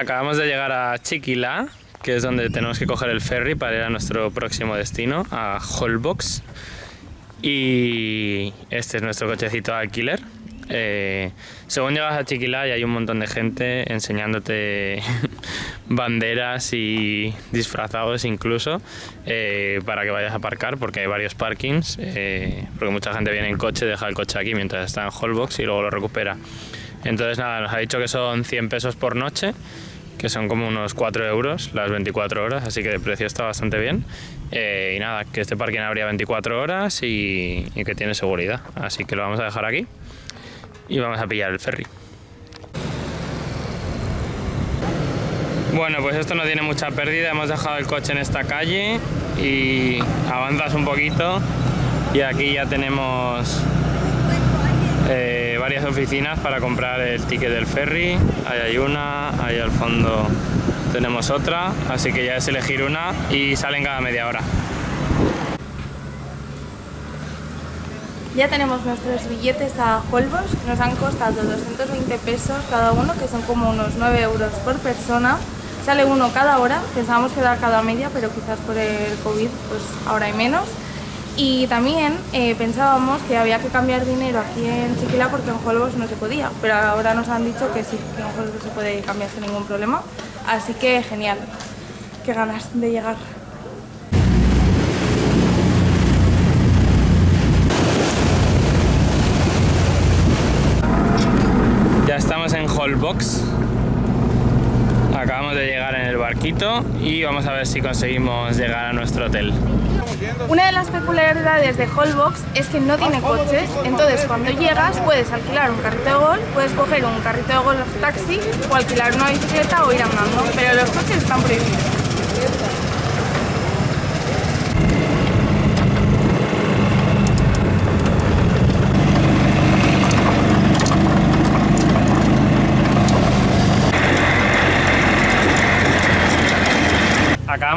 Acabamos de llegar a Chiquila, que es donde tenemos que coger el ferry para ir a nuestro próximo destino, a Holbox. Y este es nuestro cochecito alquiler. Eh, según llegas a Chiquilá hay un montón de gente enseñándote banderas y disfrazados incluso eh, para que vayas a aparcar porque hay varios parkings eh, porque mucha gente viene en coche, deja el coche aquí mientras está en Holbox y luego lo recupera. Entonces nada, nos ha dicho que son 100 pesos por noche que son como unos 4 euros las 24 horas, así que el precio está bastante bien. y nada, que este parking habría 24 horas y, y que tiene seguridad, así que lo vamos a dejar aquí y vamos a pillar el ferry. Bueno, pues esto no tiene mucha pérdida, hemos dejado el coche en esta calle y avanzas un poquito y aquí ya tenemos eh, varias oficinas para comprar el ticket del ferry, ahí hay una, ahí al fondo tenemos otra, así que ya es elegir una y salen cada media hora. Ya tenemos nuestros billetes a Holbox, nos han costado 220 pesos cada uno, que son como unos 9 euros por persona. Sale uno cada hora, pensábamos que cada media, pero quizás por el COVID pues ahora hay menos. Y también eh, pensábamos que había que cambiar dinero aquí en Chiquila porque en Holbox no se podía, pero ahora nos han dicho que sí, que en Holbox se puede cambiar sin ningún problema. Así que genial, qué ganas de llegar. Ya estamos en Holbox. Acabamos de llegar en el barquito y vamos a ver si conseguimos llegar a nuestro hotel. Una de las peculiaridades de Holbox es que no tiene coches, entonces cuando llegas puedes alquilar un carrito de golf, puedes coger un carrito de golf taxi o alquilar una bicicleta o ir andando, pero los coches están prohibidos.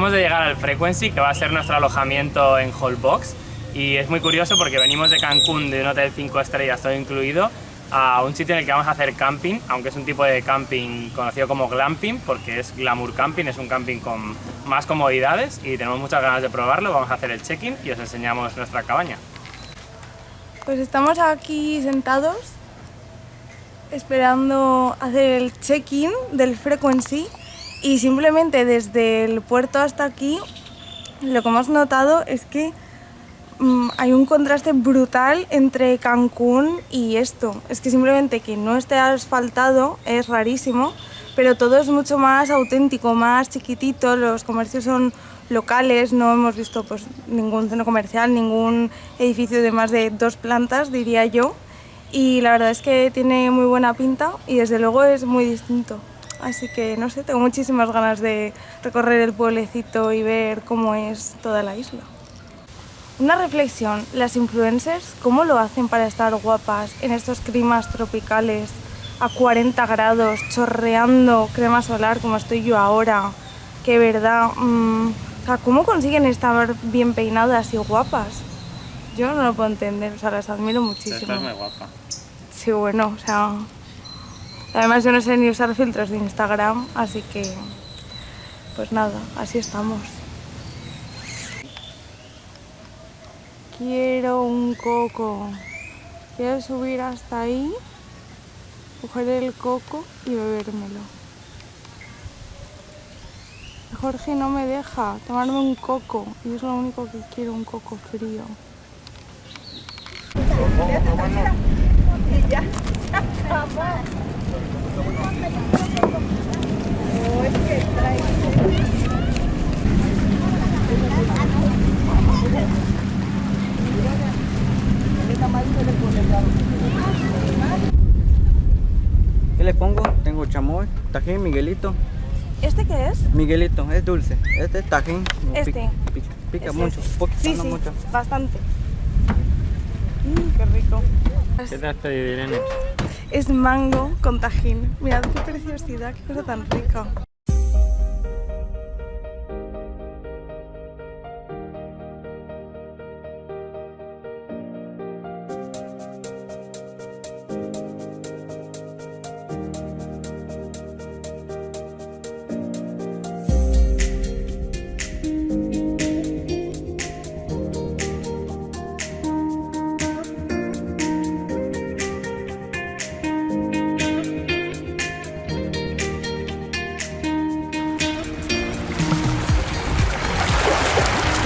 Acabamos de llegar al Frequency, que va a ser nuestro alojamiento en Holbox. Y es muy curioso porque venimos de Cancún, de un hotel 5 estrellas, todo incluido, a un sitio en el que vamos a hacer camping, aunque es un tipo de camping conocido como glamping, porque es glamour camping, es un camping con más comodidades y tenemos muchas ganas de probarlo. Vamos a hacer el check-in y os enseñamos nuestra cabaña. Pues estamos aquí sentados esperando hacer el check-in del Frequency y simplemente desde el puerto hasta aquí lo que hemos notado es que mmm, hay un contraste brutal entre Cancún y esto. Es que simplemente que no esté asfaltado es rarísimo, pero todo es mucho más auténtico, más chiquitito, los comercios son locales, no hemos visto pues, ningún centro comercial, ningún edificio de más de dos plantas, diría yo. Y la verdad es que tiene muy buena pinta y desde luego es muy distinto. Así que no sé, tengo muchísimas ganas de recorrer el pueblecito y ver cómo es toda la isla. Una reflexión, las influencers, ¿cómo lo hacen para estar guapas en estos climas tropicales a 40 grados, chorreando crema solar como estoy yo ahora? Que verdad, mmm, o sea, ¿cómo consiguen estar bien peinadas y guapas? Yo no lo puedo entender, o sea, las admiro muchísimo. Estás muy guapa. Sí, bueno, o sea, Además yo no sé ni usar filtros de Instagram, así que pues nada, así estamos. Quiero un coco. Quiero subir hasta ahí, coger el coco y bebérmelo. Jorge no me deja tomarme un coco y es lo único que quiero, un coco frío. ¿Qué le pongo? Tengo chamoy, tajín, Miguelito. ¿Este qué es? Miguelito, es dulce. Este es tajín. Este. Pica, pica, pica Este mucho. Poquito, Sí, no sí, mucho. bastante. Mm, qué rico. ¿Qué te has pedido, Irene? Es mango con tajín. Mirad qué preciosidad, qué cosa tan rica.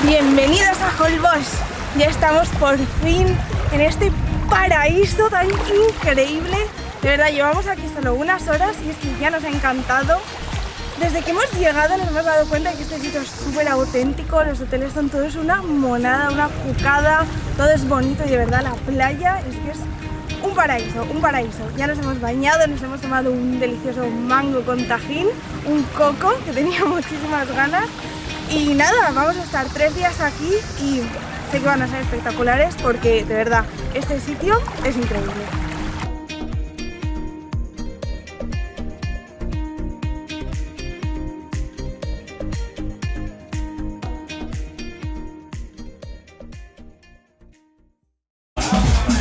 Bienvenidos a Holbox. Ya estamos por fin en este paraíso tan increíble. De verdad, llevamos aquí solo unas horas y es que ya nos ha encantado. Desde que hemos llegado nos hemos dado cuenta de que este sitio es súper auténtico, los hoteles son todos una monada, una cucada, todo es bonito y de verdad la playa es que es un paraíso, un paraíso. Ya nos hemos bañado, nos hemos tomado un delicioso mango con tajín, un coco que tenía muchísimas ganas y nada, vamos a estar tres días aquí y sé que van a ser espectaculares porque de verdad este sitio es increíble.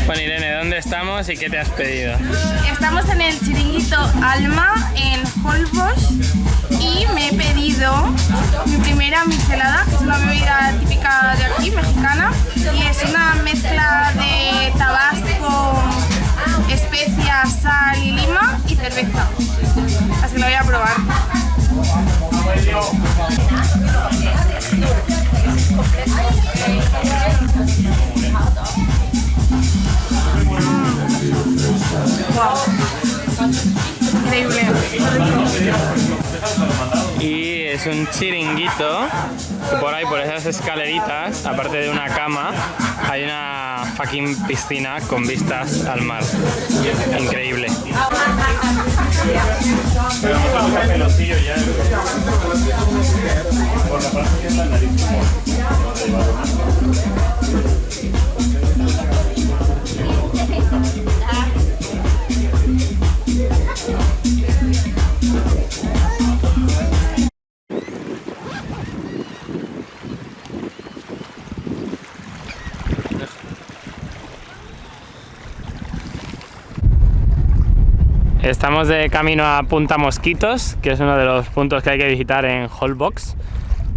Bueno Irene, ¿dónde estamos y qué te has pedido? Estamos en el chiringuito Alma en Holbox y me he pedido mi primera michelada, que es una bebida típica de aquí, mexicana, y es una mezcla de tabasco, especias, sal y lima y cerveza. Así que lo voy a probar. Increíble. Y es un chiringuito por ahí, por esas escaleritas, aparte de una cama, hay una fucking piscina con vistas al mar. Increíble. Estamos de camino a Punta Mosquitos, que es uno de los puntos que hay que visitar en Holbox.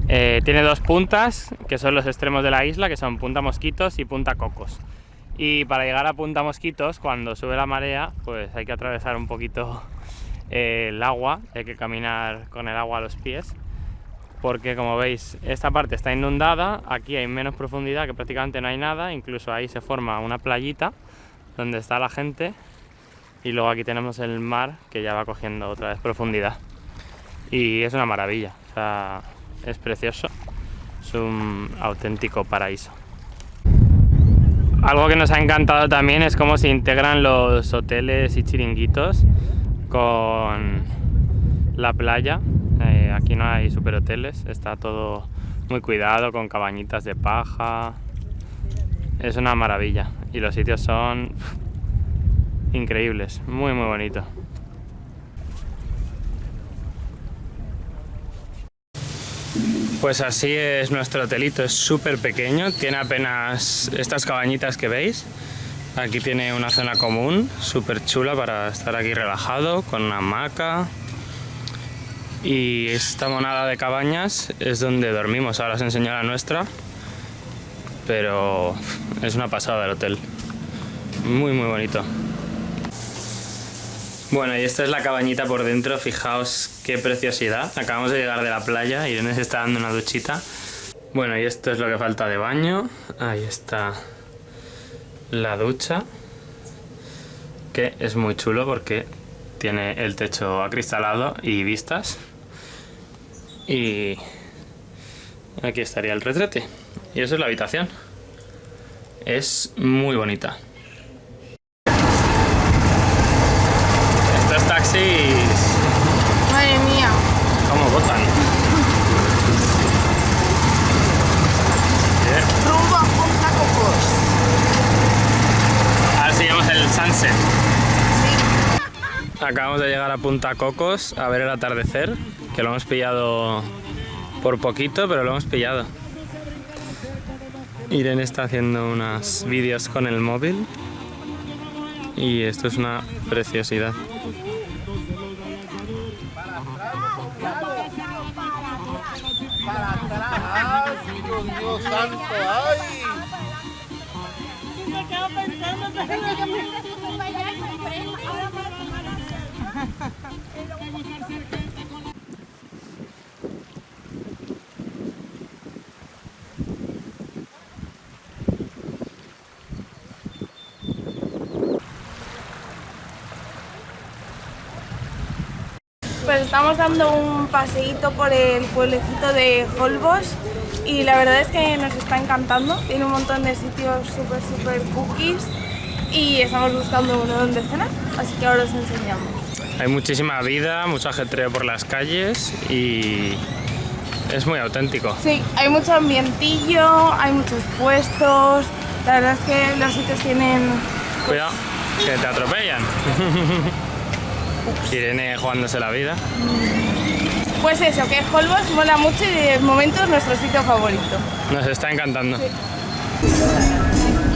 Eh, tiene dos puntas, que son los extremos de la isla, que son Punta Mosquitos y Punta Cocos. Y para llegar a Punta Mosquitos, cuando sube la marea, pues hay que atravesar un poquito eh, el agua, hay que caminar con el agua a los pies, porque como veis, esta parte está inundada, aquí hay menos profundidad, que prácticamente no hay nada, incluso ahí se forma una playita donde está la gente y luego aquí tenemos el mar que ya va cogiendo otra vez profundidad y es una maravilla, o sea, es precioso, es un auténtico paraíso. Algo que nos ha encantado también es cómo se integran los hoteles y chiringuitos con la playa. Eh, aquí no hay superhoteles, está todo muy cuidado con cabañitas de paja. Es una maravilla y los sitios son increíbles, muy muy bonito. Pues así es nuestro hotelito, es súper pequeño, tiene apenas estas cabañitas que veis. Aquí tiene una zona común, súper chula para estar aquí relajado, con una hamaca. Y esta monada de cabañas es donde dormimos, ahora os enseño la nuestra. Pero es una pasada el hotel, muy muy bonito. Bueno, y esta es la cabañita por dentro, fijaos qué preciosidad. Acabamos de llegar de la playa, Irene se está dando una duchita. Bueno, y esto es lo que falta de baño. Ahí está la ducha, que es muy chulo porque tiene el techo acristalado y vistas. Y aquí estaría el retrete. Y eso es la habitación. Es muy bonita. Estos taxis... Madre mía. ¿Cómo. Rumbo a Punta Cocos. Ahora seguimos el sunset. Acabamos de llegar a Punta Cocos a ver el atardecer, que lo hemos pillado por poquito, pero lo hemos pillado. Irene está haciendo unos vídeos con el móvil y esto es una preciosidad. Dios santo, ay. Me quedo pensando, pero pues estamos dando un paseíto por el pueblecito de Holbox y la verdad es que nos está encantando. Tiene un montón de sitios súper, súper cookies y estamos buscando uno donde cenar, así que ahora os enseñamos. Hay muchísima vida, mucho ajetreo por las calles y es muy auténtico. Sí, hay mucho ambientillo, hay muchos puestos. La verdad es que los sitios tienen. Cuidado, que te atropellan. Irene jugándose la vida. Pues eso, que Holbox mola mucho y de momento es nuestro sitio favorito. Nos está encantando.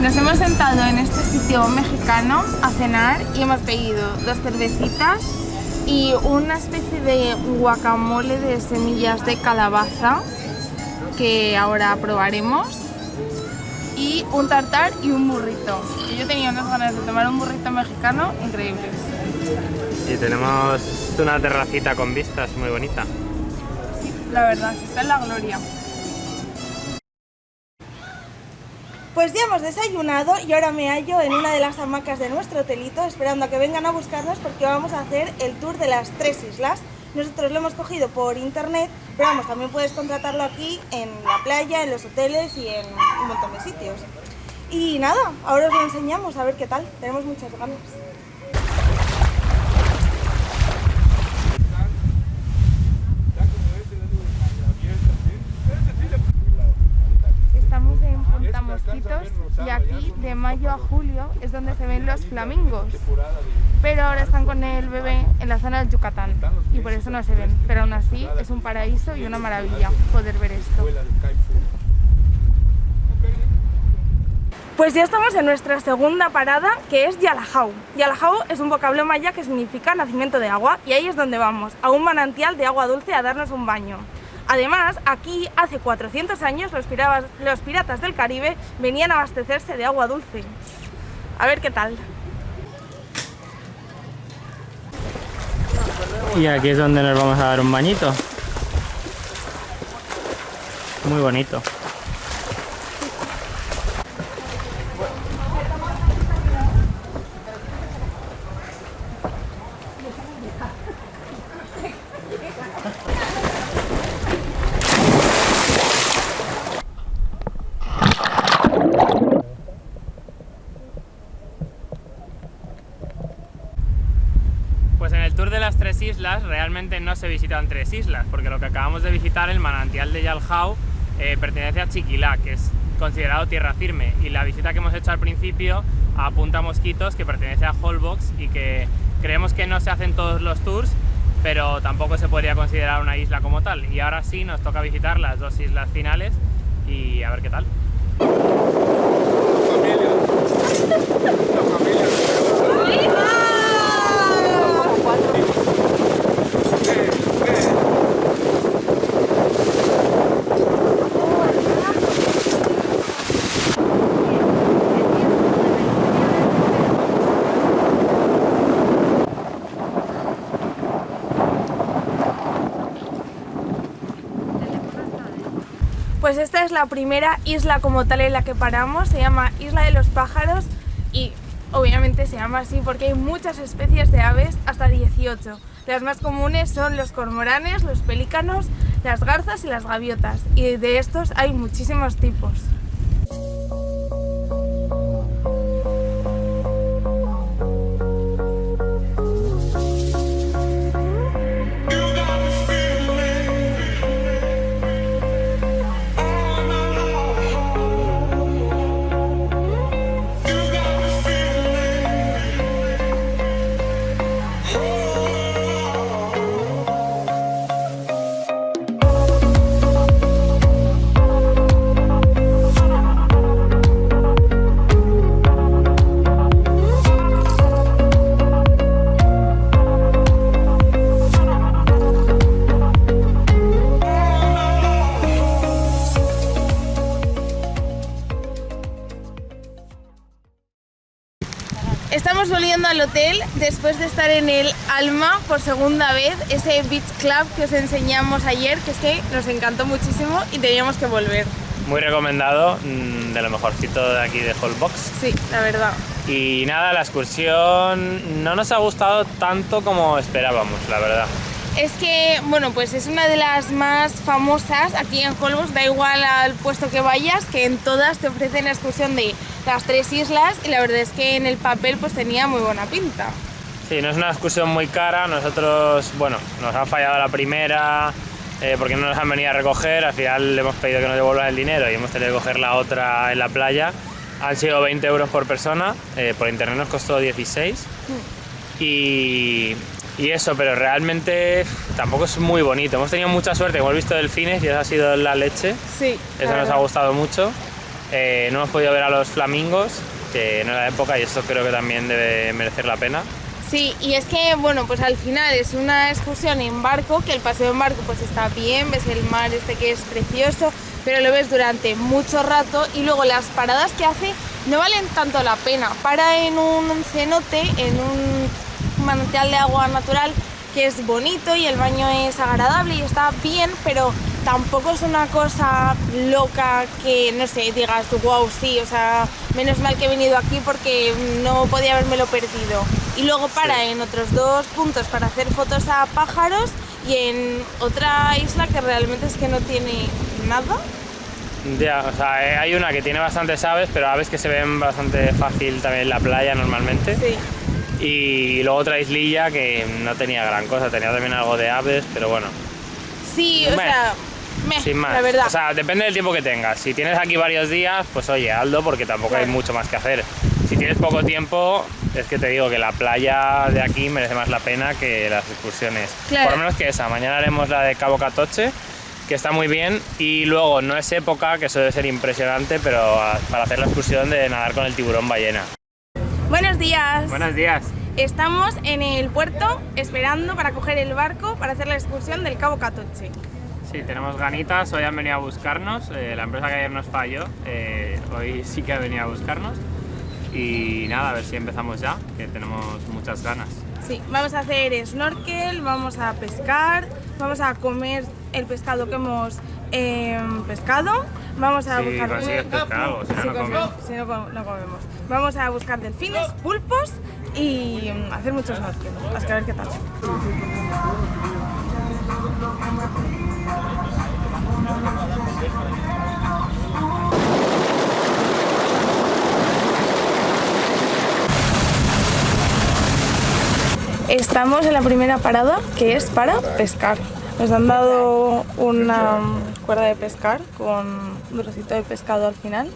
Nos hemos sentado en este sitio mexicano a cenar y hemos pedido dos cervecitas y una especie de guacamole de semillas de calabaza que ahora probaremos y un tartar y un burrito. Y yo tenía unas ganas de tomar un burrito mexicano increíbles. Y tenemos una terracita con vistas muy bonita. La verdad, está en la gloria. Pues ya hemos desayunado y ahora me hallo en una de las hamacas de nuestro hotelito esperando a que vengan a buscarnos porque vamos a hacer el tour de las tres islas. Nosotros lo hemos cogido por internet, pero vamos, también puedes contratarlo aquí en la playa, en los hoteles y en un montón de sitios. Y nada, ahora os lo enseñamos a ver qué tal, tenemos muchas ganas. Estamos en Punta Y aquí de mayo a julio es donde se ven los flamingos. Pero ahora están con el bebé en la zona del Yucatán y por eso no se ven. Pero aún así es un paraíso y una maravilla poder ver esto. Pues ya estamos en nuestra segunda parada, que es Yalajau. Yalajau es un vocablo maya que significa nacimiento de agua y ahí es donde vamos, a un manantial de agua dulce a darnos un baño. Además, aquí hace 400 años los, piratas, del Caribe venían a abastecerse de agua dulce. A ver qué tal. Y aquí es donde nos vamos a dar un bañito. Muy bonito. Pues en el tour de las islas realmente no se visitan tres islas, porque lo que acabamos de visitar, el manantial de Yalhau, eh, pertenece a Chiquilá, que es considerado tierra firme, y la visita que hemos hecho al principio a Punta Mosquitos, que pertenece a Holbox y que creemos que no se hacen todos los tours, pero tampoco se podría considerar una isla como tal. Y ahora sí nos toca visitar las dos islas finales y a ver qué tal. Pues esta es la primera isla como tal en la que paramos, se llama Isla de los Pájaros y obviamente se llama así porque hay muchas especies de aves, hasta 18. Las más comunes son los cormoranes, los pelícanos, las garzas y las gaviotas y de estos hay muchísimos tipos. Después de estar en el Alma por segunda vez, ese beach club que os enseñamos ayer, que es que nos encantó muchísimo y teníamos que volver. Muy recomendado, mm, de lo mejorcito de aquí de Holbox. Sí, la verdad. Y nada, la excursión no nos ha gustado tanto como esperábamos, la verdad. es que, bueno, pues es una de las más famosas aquí en Holbox, da igual al puesto que vayas, que en todas te ofrecen la excursión de las tres islas y la verdad es que en el papel pues tenía muy buena pinta. Sí, no es una excursión muy cara, nosotros, bueno, nos ha fallado la primera eh, porque no nos han venido a recoger, al final le hemos pedido que nos devuelvan el dinero y hemos tenido que coger la otra en la playa. Han sido 20 euros por persona, eh, por internet nos costó 16 y, y eso, pero realmente tampoco es muy bonito. Hemos tenido mucha suerte, hemos visto delfines y eso ha sido la leche. Sí. Eso nos ha gustado mucho. Eh, no hemos podido ver a los flamingos, que no era época y esto creo que también debe merecer la pena. Sí, y es que, bueno, pues al final es una excursión en barco, que el paseo en barco pues está bien, ves el mar este que es precioso, pero lo ves durante mucho rato y luego las paradas que hace no valen tanto la pena. Para en un cenote, en un manantial de agua natural que es bonito y el baño es agradable y está bien, pero tampoco es una cosa loca que, no sé, digas wow, sí, o sea, menos mal que he venido aquí porque no podía haberme perdido. Y luego para en otros dos puntos para hacer fotos a pájaros y en otra isla que realmente es que no tiene nada. Ya, o sea, eh, hay una que tiene bastantes aves, pero aves que se ven bastante fácil también en la playa normalmente. Sí. Y luego otra islilla que no tenía gran cosa, tenía también algo de aves, pero bueno, Sí, o Meh. sea, meh, sin más. la verdad. O sea, depende del tiempo que tengas. Si tienes aquí varios días, pues oye, Aldo, porque tampoco hay mucho más que hacer. Si tienes poco tiempo, es que te digo que la playa de aquí merece más la pena que las excursiones. Claro. Por lo menos que esa. Mañana haremos la de Cabo Catoche, que está muy bien. Y luego, no es época, que suele ser impresionante, pero a- para hacer la excursión de nadar con el tiburón ballena. Buenos días. Buenos días. Estamos en el puerto esperando para coger el barco para hacer la excursión del Cabo Catoche. Sí, tenemos ganitas, hoy han venido a buscarnos, eh, la empresa que ayer nos falló, eh, hoy sí que ha venido a buscarnos y nada, a ver si empezamos ya, que tenemos muchas ganas. Sí, vamos a hacer snorkel, vamos a pescar, vamos a comer el pescado que hemos eh, pescado, vamos a buscar... consigues pescar algo, si no, Sí, no consi- comemos. si no, com- no comemos. Vamos a buscar delfines, pulpos y mm, hacer mucho snorkel. Así que a ver qué tal. Estamos en la primera parada que es para pescar. Nos han dado una cuerda de pescar con un trocito de pescado al final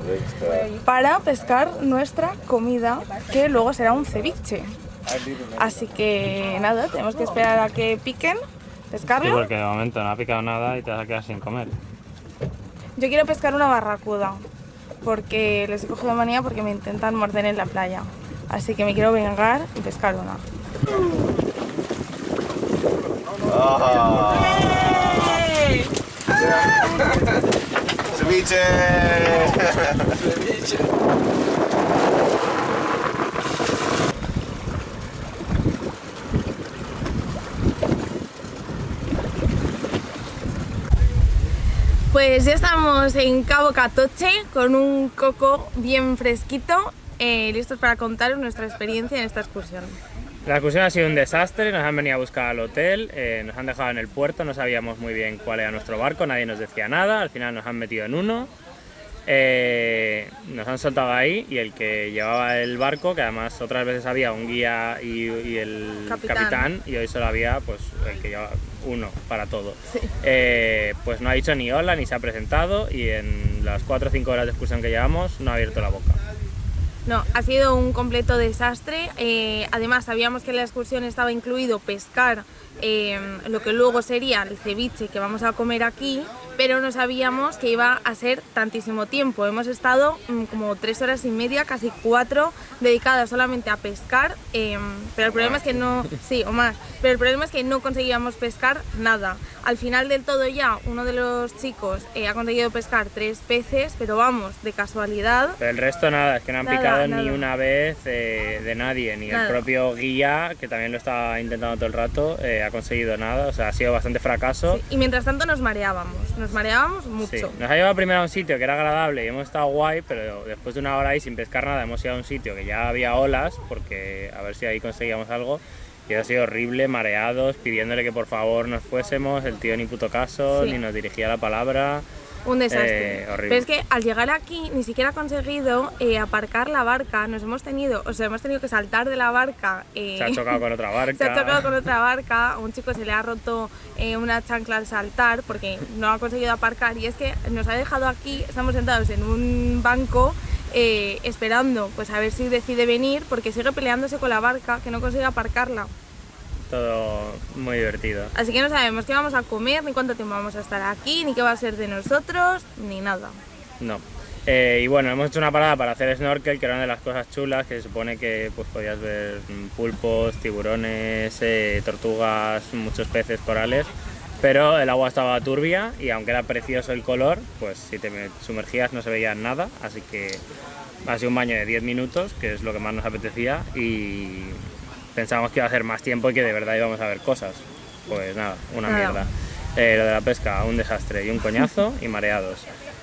para pescar nuestra comida que luego será un ceviche. Así que nada, tenemos que esperar a que piquen, Sí, pescarlo. porque de momento no ha picado nada y te vas a quedar sin comer. Yo quiero pescar una barracuda porque les he cogido manía porque me intentan morder en la playa. Así que me quiero vengar y pescar una. Ceviche. Pues ya estamos en Cabo Catoche con un coco bien fresquito, eh, listos para contaros nuestra experiencia en esta excursión. La excursión ha sido un desastre, nos han venido a buscar al hotel, eh, nos han dejado en el puerto, no sabíamos muy bien cuál era nuestro barco, nadie nos decía nada, al final nos han metido en uno, eh, nos han soltado ahí y el que llevaba el barco, que además otras veces había un guía y, y el Capitán. capitán. y hoy solo había pues el que llevaba uno para todo, Sí. Eh, pues no ha dicho ni hola ni se ha presentado y en las 4 o 5 horas de excursión que llevamos no ha abierto la boca. No, ha sido un completo desastre. eh, además, sabíamos que en la excursión estaba incluido pescar eh, lo que luego sería el ceviche que vamos a comer aquí, pero no sabíamos que iba a ser tantísimo tiempo. Hemos estado mm, como tres horas y media, casi cuatro, dedicadas solamente a pescar, eh, pero el problema es que no, sí, o más, pero el problema es que no conseguíamos pescar nada. Al final del todo ya, uno de los chicos eh, ha conseguido pescar tres peces, pero vamos, de casualidad. Pero el resto nada, es que no han Nada, picado ni una vez eh, de nadie, ni Nada. el propio guía, que también lo estaba intentando todo el rato, eh, ha conseguido nada, o sea, ha sido bastante fracaso. Sí, Y mientras tanto nos mareábamos, nos mareábamos mucho. Sí, Nos ha llevado primero a un sitio que era agradable y hemos estado guay, pero después de una hora ahí sin pescar nada hemos ido a un sitio que ya había olas, porque a ver si ahí conseguíamos algo. Y ha sido horrible, mareados, pidiéndole que por favor nos fuésemos, el tío ni puto caso, Sí. ni nos dirigía la palabra. Un desastre. Eh, horrible. Pero es que al llegar aquí ni siquiera ha conseguido eh, aparcar la barca. Nos hemos tenido, o sea, hemos tenido que saltar de la barca. eh, Se ha chocado con otra barca. se ha chocado con otra barca. A un chico se le ha roto eh, una chancla al saltar porque no ha conseguido aparcar. Y es que nos ha dejado aquí, estamos sentados en un banco. eh, esperando pues a ver si decide venir porque sigue peleándose con la barca que no consigue aparcarla Todo muy divertido. así que no sabemos qué vamos a comer ni cuánto tiempo vamos a estar aquí ni qué va a ser de nosotros ni nada No. Eh, y bueno, hemos hecho una parada para hacer snorkel, que era una de las cosas chulas, que se supone que pues, podías ver mm, pulpos, tiburones, eh, tortugas, muchos peces, corales, pero el agua estaba turbia y aunque era precioso el color, pues si te me- sumergías no se veía nada, así que ha sido un baño de 10 minutos, que es lo que más nos apetecía, y pensábamos que iba a ser más tiempo y que de verdad íbamos a ver cosas. Pues nada, una mierda. Eh, lo de la pesca, un desastre, y un coñazo y mareados.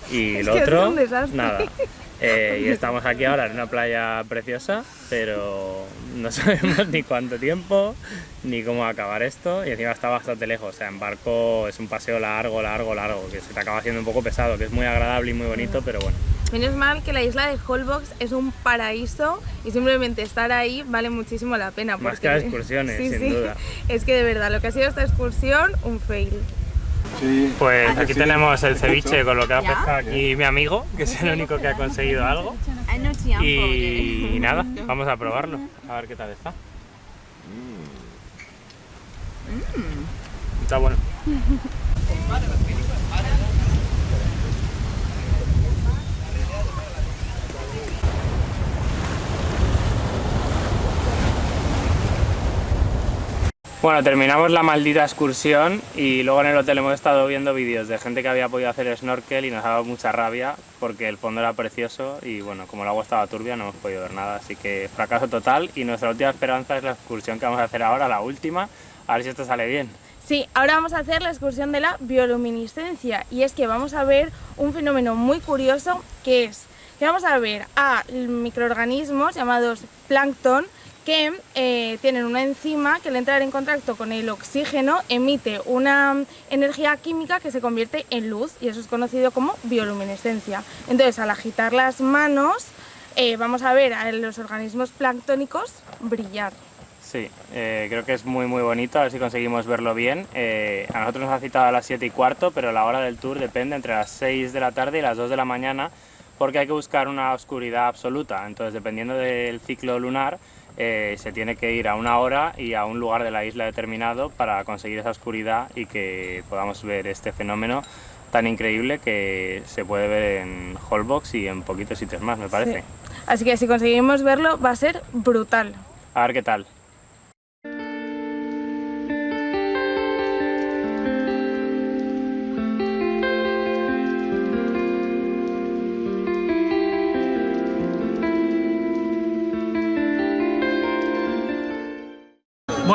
Y Es lo que es otro, un nada. Eh, y estamos aquí ahora en una playa preciosa, pero no sabemos ni cuánto tiempo, ni cómo acabar esto, y encima está bastante lejos, o sea, en barco es un paseo largo, largo, largo, que se te acaba haciendo un poco pesado, que es muy agradable y muy bonito, pero bueno. Menos mal que la isla de Holbox es un paraíso y simplemente estar ahí vale muchísimo la pena. Más que las excursiones, Sí, sin sí. duda. Es que de verdad, lo que ha sido esta excursión, un fail. Pues aquí sí. tenemos el ceviche con lo que ha pescado aquí mi amigo, que es el único que ha conseguido algo. Y nada, vamos a probarlo, a ver qué tal está. Está bueno. Bueno, terminamos la maldita excursión y luego en el hotel hemos estado viendo vídeos de gente que había podido hacer snorkel y nos ha dado mucha rabia porque el fondo era precioso y bueno, como el agua estaba turbia no hemos podido ver nada, así que fracaso total y nuestra última esperanza es la excursión que vamos a hacer ahora, la última, a ver si esto sale bien. Sí, ahora vamos a hacer la excursión de la bioluminiscencia y es que vamos a ver un fenómeno muy curioso que es que vamos a ver a microorganismos llamados plancton que eh, tienen una enzima que al entrar en contacto con el oxígeno emite una energía química que se convierte en luz y eso es conocido como bioluminescencia. Entonces al agitar las manos eh, vamos a ver a los organismos planctónicos brillar. Sí, eh, creo que es muy muy bonito, a ver si conseguimos verlo bien. A nosotros nos ha citado a las 7 y cuarto, pero la hora del tour depende entre las 6 de la tarde y las 2 de la mañana, porque hay que buscar una oscuridad absoluta. Entonces, dependiendo del ciclo lunar, eh, se tiene que ir a una hora y a un lugar de la isla determinado para conseguir esa oscuridad y que podamos ver este fenómeno tan increíble que se puede ver en Holbox y en poquitos sitios más, me parece. Sí. Así que si conseguimos verlo va a ser brutal. A ver qué tal.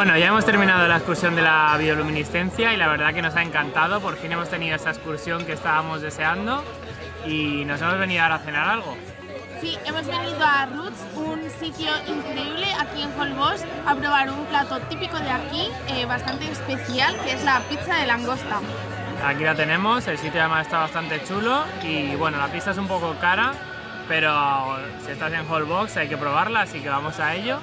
Bueno, ya hemos terminado la excursión de la bioluminiscencia y la verdad que nos ha encantado. Por fin hemos tenido esa excursión que estábamos deseando y nos hemos venido ahora a cenar algo. Sí, hemos venido a Roots, un sitio increíble aquí en Holbox, a probar un plato típico de aquí, eh, bastante especial, que es la pizza de langosta. Aquí la tenemos, el sitio además está bastante chulo y bueno, la pista es un poco cara, pero si estás en Holbox hay que probarla, así que vamos a ello.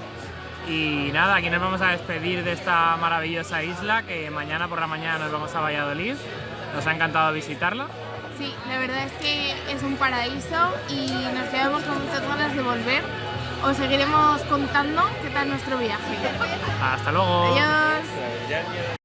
Y nada, aquí nos vamos a despedir de esta maravillosa isla que mañana por la mañana nos vamos a Valladolid. Nos ha encantado visitarla. Sí, la verdad es que es un paraíso y nos quedamos con muchas ganas de volver. Os seguiremos contando qué tal nuestro viaje. Hasta luego. Adiós.